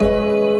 Música